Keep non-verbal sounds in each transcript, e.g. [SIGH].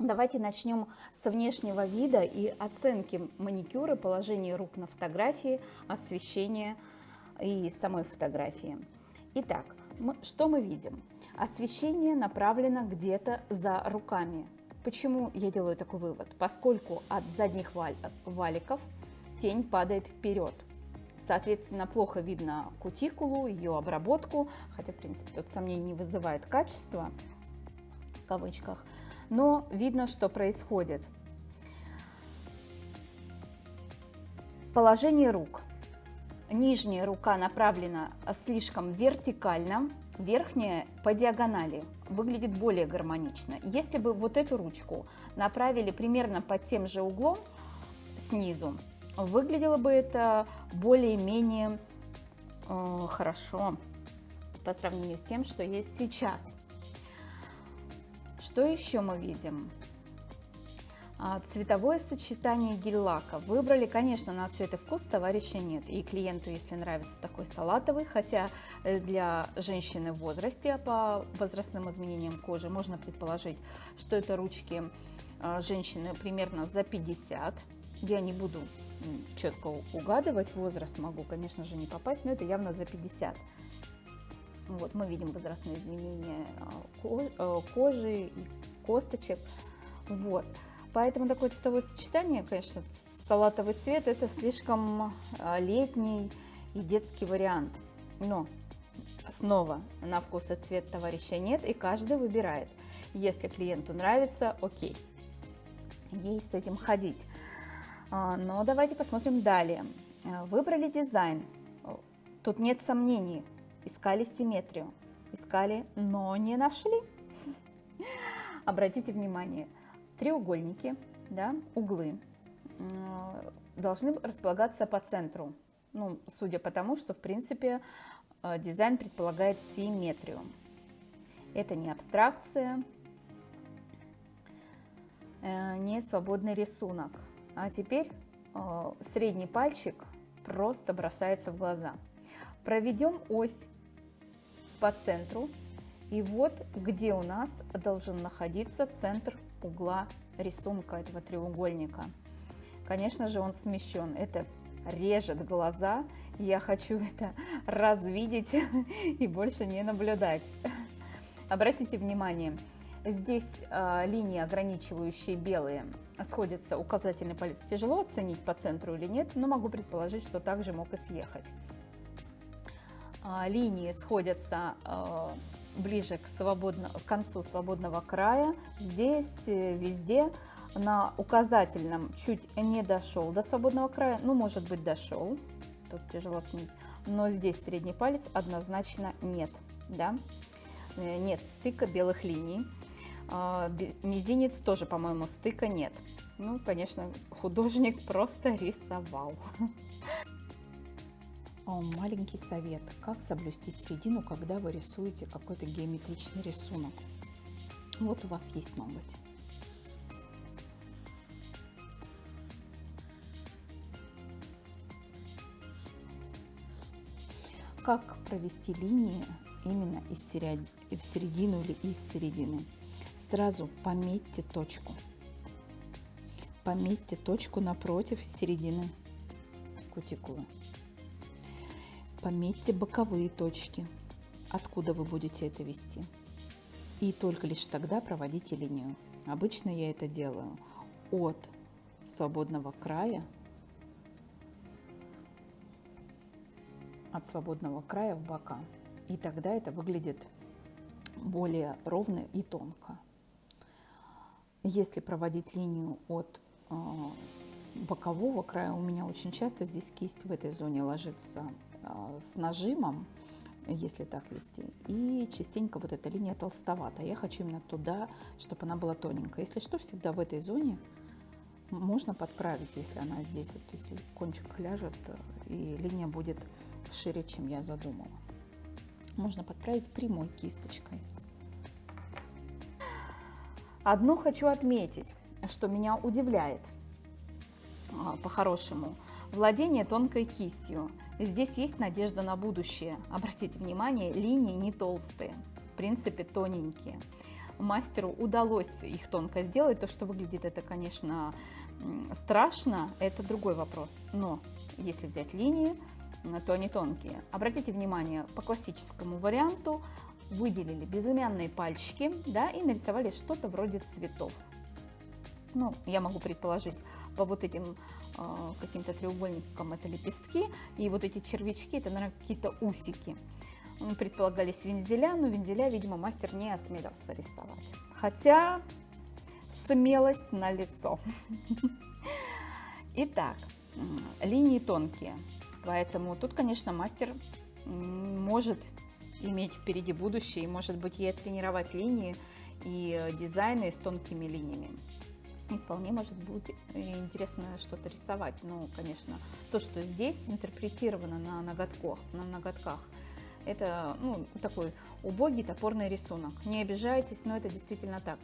Давайте начнем с внешнего вида и оценки маникюра, положения рук на фотографии, освещения и самой фотографии. Итак, мы, что мы видим? Освещение направлено где-то за руками. Почему я делаю такой вывод? Поскольку от задних валиков тень падает вперед. Соответственно, плохо видно кутикулу, ее обработку, хотя, в принципе, тут сомнений не вызывает качество, кавычках, но видно, что происходит. Положение рук. Нижняя рука направлена слишком вертикально, верхняя по диагонали. Выглядит более гармонично. Если бы вот эту ручку направили примерно под тем же углом снизу, выглядело бы это более-менее э, хорошо по сравнению с тем, что есть сейчас. Что еще мы видим? А, цветовое сочетание гель-лака. Выбрали, конечно, на цвет и вкус товарища нет. И клиенту, если нравится такой салатовый, хотя э, для женщины в возрасте по возрастным изменениям кожи можно предположить, что это ручки а, женщины примерно за 50. Я не буду четко угадывать возраст, могу, конечно же, не попасть, но это явно за 50. Вот, мы видим возрастные изменения а, э, кожи и косточек. Вот. Поэтому такое цветовое сочетание, конечно, салатовый цвет, это слишком а, летний и детский вариант. Но снова на вкус и цвет товарища нет, и каждый выбирает. Если клиенту нравится, окей, ей с этим ходить. А, но давайте посмотрим далее. Выбрали дизайн. Тут нет сомнений, искали симметрию, искали, но не нашли. [LAUGHS] Обратите внимание, треугольники, да, углы должны располагаться по центру. Ну, судя по тому, что, в принципе, э, дизайн предполагает симметрию. Это не абстракция, э, не свободный рисунок. А теперь э, средний пальчик просто бросается в глаза. Проведем ось по центру. И вот где у нас должен находиться центр угла рисунка этого треугольника. Конечно же, он смещен. Это режет глаза. Я хочу [LAUGHS] это развидеть [LAUGHS] и больше не наблюдать. Обратите внимание, здесь э, линии, ограничивающие белые, сходятся. Указательный палец тяжело оценить по центру или нет, но могу предположить, что также мог и съехать. А, линии сходятся а, ближе к, свободно, к концу свободного края. Здесь э, везде на указательном чуть не дошел до свободного края, ну, может быть, дошел, тут тяжело оценить, но здесь средний палец однозначно нет, да, э, нет стыка белых линий. А, мизинец тоже, по-моему, стыка нет. Ну, конечно, художник [LAUGHS] просто рисовал. Маленький совет. Как соблюсти середину, когда вы рисуете какой-то геометричный рисунок. Вот у вас есть ноготь. Как провести линии именно из в середину или из середины? Сразу пометьте точку. Пометьте точку напротив середины кутикулы. Пометьте боковые точки, откуда вы будете это вести. И только лишь тогда проводите линию. Обычно я это делаю от свободного края, от свободного края в бока. И тогда это выглядит более ровно и тонко. Если проводить линию от э, бокового края, у меня очень часто здесь кисть в этой зоне ложится с нажимом, если так вести, и частенько вот эта линия толстовата. Я хочу именно туда, чтобы она была тоненькая. Если что, всегда в этой зоне можно подправить, если она здесь, вот если кончик ляжет, и линия будет шире, чем я задумала. Можно подправить прямой кисточкой. Одно хочу отметить, что меня удивляет а, по-хорошему. Владение тонкой кистью. Здесь есть надежда на будущее. Обратите внимание, линии не толстые, в принципе тоненькие. мастеру удалось их тонко сделать. То, что выглядит это, конечно, страшно, это другой вопрос. Но если взять линии, то они тонкие. Обратите внимание, по классическому варианту выделили безымянные пальчики да, и нарисовали что-то вроде цветов. Ну, я могу предположить, по вот этим каким-то треугольникам это лепестки, и вот эти червячки, это, наверное, какие-то усики. Предполагались вензеля, но вензеля, видимо, мастер не осмелился рисовать. Хотя смелость на лицо. [LAUGHS] Итак, линии тонкие, поэтому тут, конечно, мастер может иметь впереди будущее и, может быть, и тренировать линии и дизайны с тонкими линиями. И вполне может быть интересно что-то рисовать. Ну, конечно, то, что здесь интерпретировано на ноготках, на ноготках это ну, такой убогий топорный рисунок. Не обижайтесь, но это действительно так.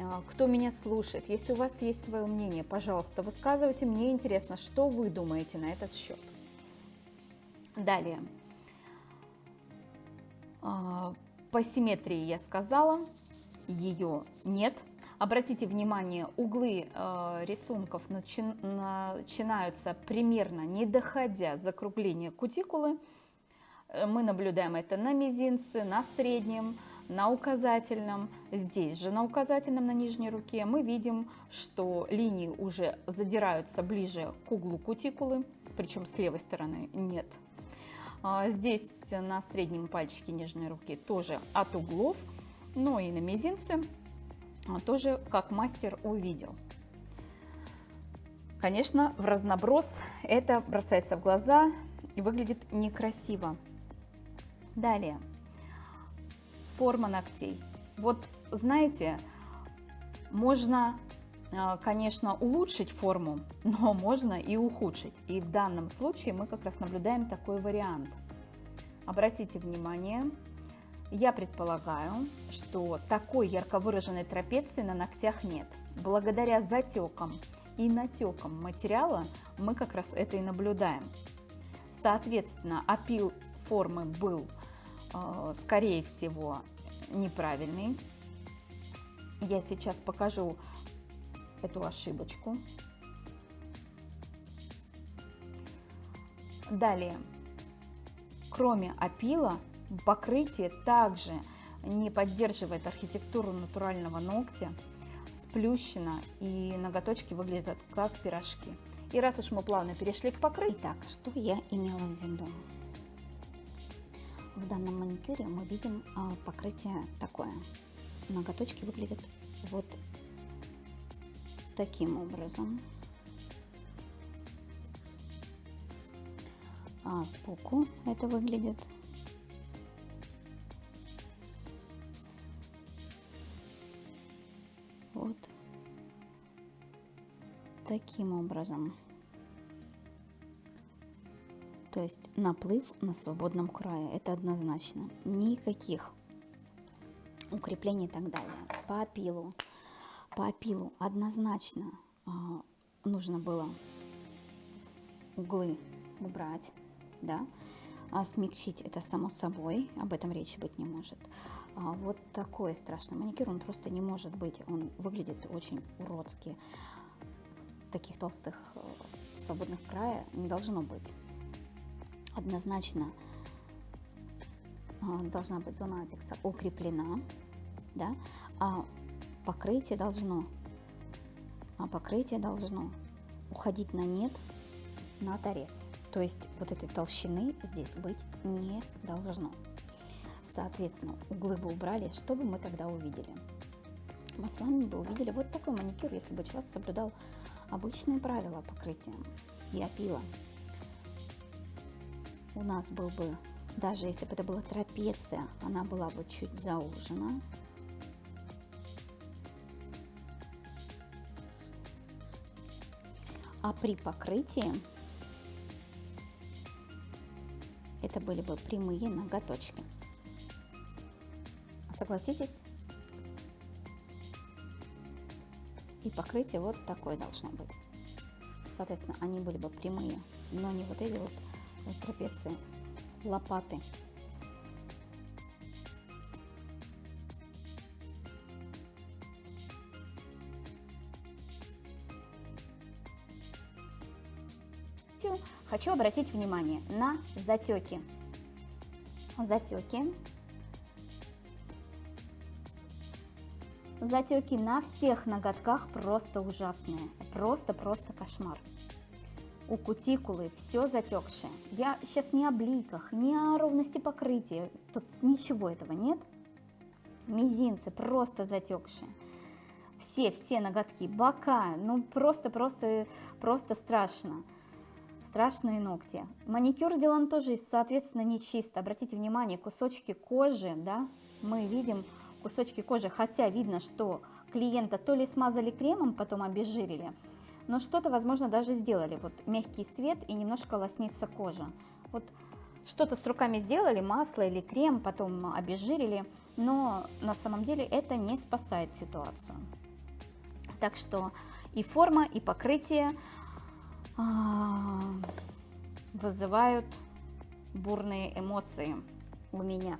А, кто меня слушает, если у вас есть свое мнение, пожалуйста, высказывайте. Мне интересно, что вы думаете на этот счет. Далее. А, по симметрии я сказала, ее нет. Обратите внимание, углы э, рисунков начи начинаются примерно не доходя закругления кутикулы. Э, мы наблюдаем это на мизинце, на среднем, на указательном. Здесь же на указательном, на нижней руке мы видим, что линии уже задираются ближе к углу кутикулы, причем с левой стороны нет. А, здесь на среднем пальчике нижней руки тоже от углов, но и на мизинце тоже как мастер увидел. Конечно, в разноброс это бросается в глаза и выглядит некрасиво. Далее форма ногтей. Вот знаете, можно, э, конечно, улучшить форму, но можно и ухудшить. И в данном случае мы как раз наблюдаем такой вариант. Обратите внимание, я предполагаю, что такой ярко выраженной трапеции на ногтях нет. Благодаря затекам и натекам материала мы как раз это и наблюдаем. Соответственно, опил формы был Э, скорее всего, неправильный. Я сейчас покажу эту ошибочку. Далее, кроме опила, покрытие также не поддерживает архитектуру натурального ногтя, сплющено и ноготочки выглядят как пирожки. И раз уж мы плавно перешли к покрытию... Итак, что я имела в виду? В данном маникюре мы видим а, покрытие такое. Ноготочки выглядят вот таким образом. А сбоку это выглядит таким образом. То есть наплыв на свободном крае, это однозначно. Никаких укреплений и так далее. По опилу, по опилу однозначно а, нужно было углы убрать, да, а смягчить это само собой, об этом речи быть не может. А вот такой страшный маникюр, он просто не может быть, он выглядит очень уродски. Таких толстых э, свободных края не должно быть однозначно а, должна быть зона апекса укреплена, да, а покрытие должно, а покрытие должно уходить на нет на торец. То есть вот этой толщины здесь быть не должно. Соответственно, углы бы убрали, что бы мы тогда увидели? Мы с вами бы увидели вот такой маникюр, если бы человек соблюдал обычные правила покрытия и опила у нас был бы, даже если бы это была трапеция, она была бы чуть заужена. А при покрытии это были бы прямые ноготочки. Согласитесь? И покрытие вот такое должно быть. Соответственно, они были бы прямые, но не вот эти вот э, трапеции, лопаты. Хочу обратить внимание на затеки. Затеки Затеки на всех ноготках просто ужасные. Просто-просто кошмар. У кутикулы все затекшее. Я сейчас не о бликах, не о ровности покрытия. Тут ничего этого нет. Мизинцы просто затекшие. Все, все ноготки, бока, ну просто, просто, страшно. Страшные ногти. Маникюр сделан тоже, соответственно, не чисто. Обратите внимание, кусочки кожи, да, мы видим кусочки кожи, хотя видно, что клиента то ли смазали кремом, потом обезжирили, но что-то, возможно, даже сделали. Вот мягкий свет и немножко лоснится кожа. Вот что-то с руками сделали, масло или крем, потом обезжирили, но на самом деле это не спасает ситуацию. Так что и форма, и покрытие а, вызывают бурные эмоции у меня.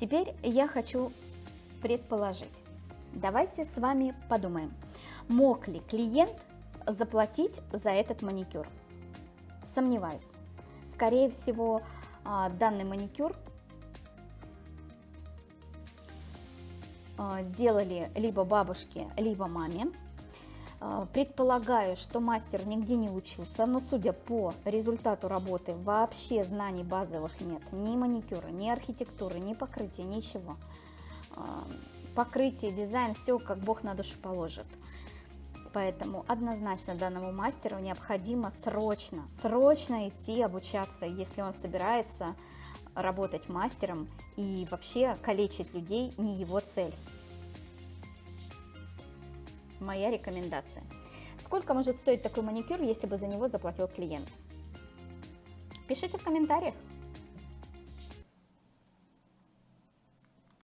Теперь я хочу предположить. Давайте с вами подумаем, мог ли клиент заплатить за этот маникюр? Сомневаюсь. Скорее всего, а, данный маникюр а, делали либо бабушке, либо маме. А, предполагаю, что мастер нигде не учился, но судя по результату работы, вообще знаний базовых нет. Ни маникюра, ни архитектуры, ни покрытия, ничего. А, покрытие, дизайн, все как Бог на душу положит. Поэтому однозначно данному мастеру необходимо срочно, срочно идти обучаться, если он собирается работать мастером и вообще калечить людей не его цель моя рекомендация. Сколько может стоить такой маникюр, если бы за него заплатил клиент? Пишите в комментариях.